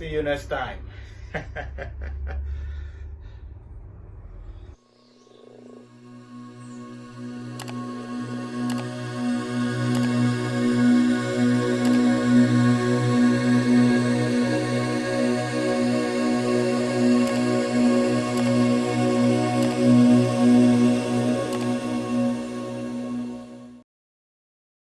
See you next time.